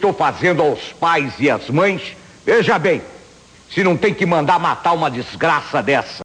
estou fazendo aos pais e às mães, veja bem, se não tem que mandar matar uma desgraça dessa.